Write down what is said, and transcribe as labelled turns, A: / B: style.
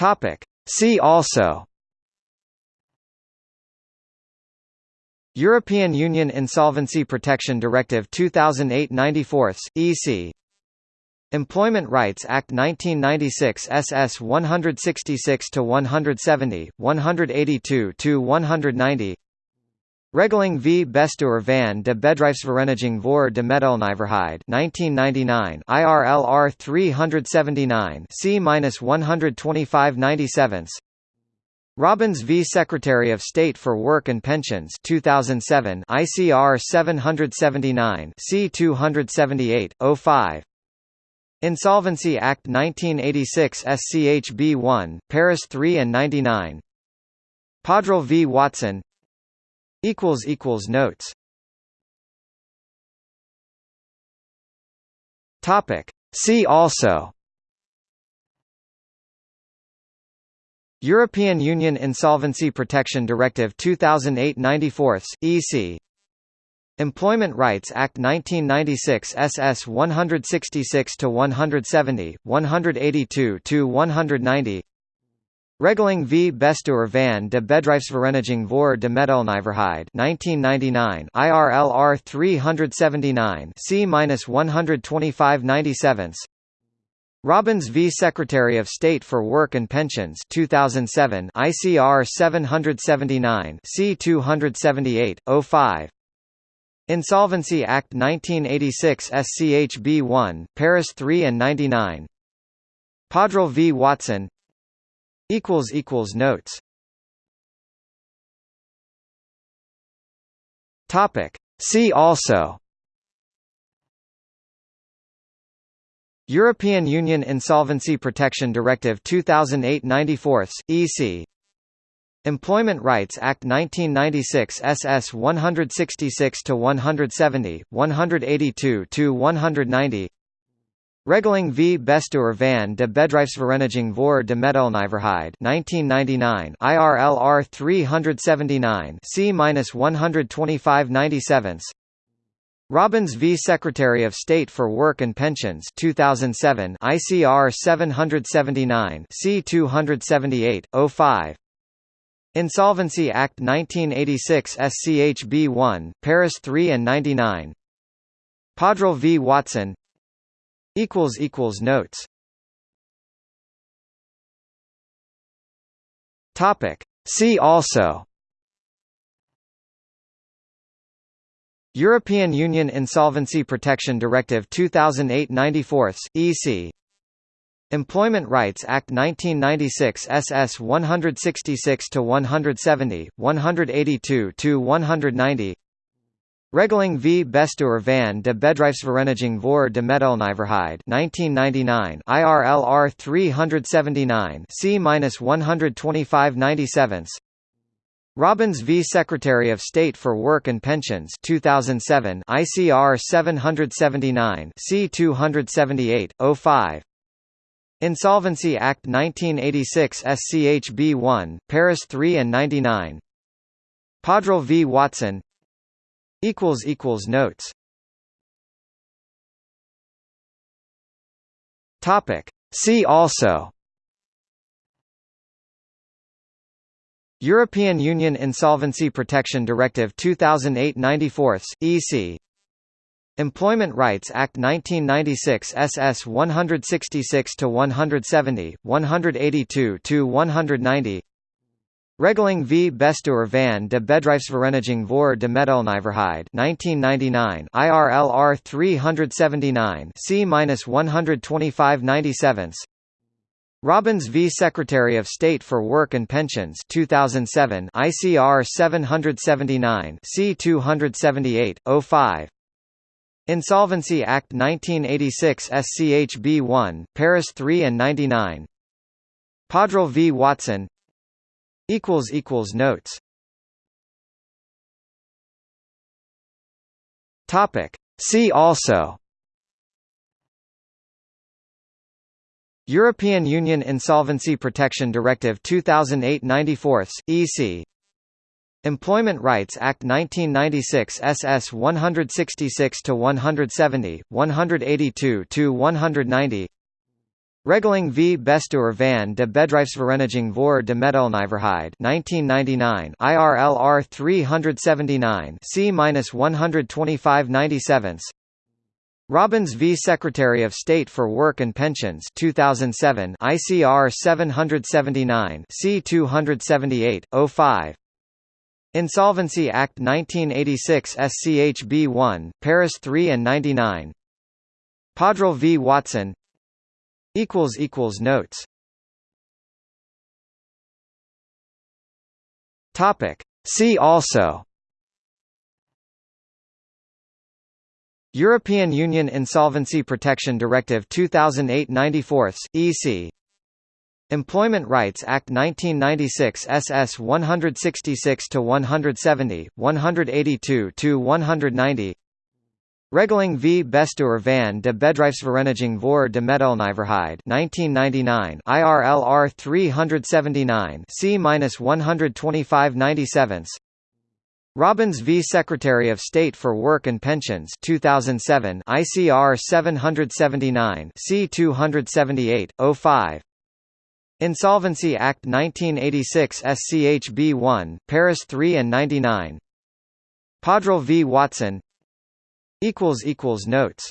A: Topic. See also European Union Insolvency Protection Directive 2008-94, EC Employment Rights Act 1996 SS 166 to 170, 182 to 190 Regeling v. Bestuur van de Bedrijfsvereniging voor de Metaalnijverheid 1999 IRLR 379 C-12597 Robbins v. Secretary of State for Work and Pensions 2007 ICR 779 C278 05 Insolvency Act 1986 SCHB 1 Paris 3 and 99 Powdrill v. Watson equals equals notes. Topic. See also. European Union Insolvency Protection Directive 2008-94 EC Employment Rights Act 1996 SS 166 to 170 182 to 190 Regeling v. Bestuur van de Bedrijfsvereniging voor de Metaalnijverheid 1999 IRLR 379 C-12597 Robbins v. Secretary of State for Work and Pensions 2007 ICR 779 C278 05 Insolvency Act 1986 SCHB 1 Paris 3 and 99 Powdrill v. Watson equals equals notes. Topic. See also. European Union Insolvency Protection Directive 2008-94 EC Employment Rights Act 1996 SS 166 to 170 182 to 190 Regeling v. Bestuur van de Bedrijfsvereniging voor de Metaalnijverheid 1999 IRLR 379 C-12597 Robbins v. Secretary of State for Work and Pensions 2007 ICR 779 C278 05 Insolvency Act 1986 SCHB 1 Paris 3 and 99 Powdrill v. Watson equals equals notes. Topic. See also. European Union Insolvency Protection Directive 2008-94 EC Employment Rights Act 1996 SS 166 to 170 182 to 190 Regeling v. Bestuur van de Bedrijfsvereniging voor de Metaalnijverheid 1999 IRLR 379 C-12597 Robbins v. Secretary of State for Work and Pensions 2007 ICR 779 C278 05 Insolvency Act 1986 SCHB 1 Paris 3 and 99 Powdrill v. Watson equals equals notes. Topic. See also. European Union Insolvency Protection Directive 2008-94 EC Employment Rights Act 1996 SS 166 to 170 182 to 190 Regeling v. Bestuur van de Bedrijfsvereniging voor de Metaalnijverheid 1999 IRLR 379 C-12597 Robbins v. Secretary of State for Work and Pensions 2007 ICR 779 C278 05 Insolvency Act 1986 SCHB 1 Paris 3 and 99 Powdrill v. Watson equals equals notes. Topic. See also. European Union Insolvency Protection Directive 2008-94 EC Employment Rights Act 1996 SS 166 to 170 182 to 190 Regeling v. Bestuur van de Bedrijfsvereniging voor de Metaalnijverheid 1999 IRLR 379 C-12597 Robbins v. Secretary of State for Work and Pensions 2007 ICR 779 C278 05 Insolvency Act 1986 SCHB 1 Paris 3 and 99 Powdrill v. Watson equals equals notes. Topic. See also. European Union Insolvency Protection Directive 2008-94 EC Employment Rights Act 1996 SS 166 to 170 182 to 190 Regeling v. Bestuur van de Bedrijfsvereniging voor de Metaalnijverheid 1999 IRLR 379 C-12597 Robbins v. Secretary of State for Work and Pensions 2007 ICR 779 C278 05 Insolvency Act 1986 SCHB 1 Paris 3 and 99 Powdrill v. Watson equals equals notes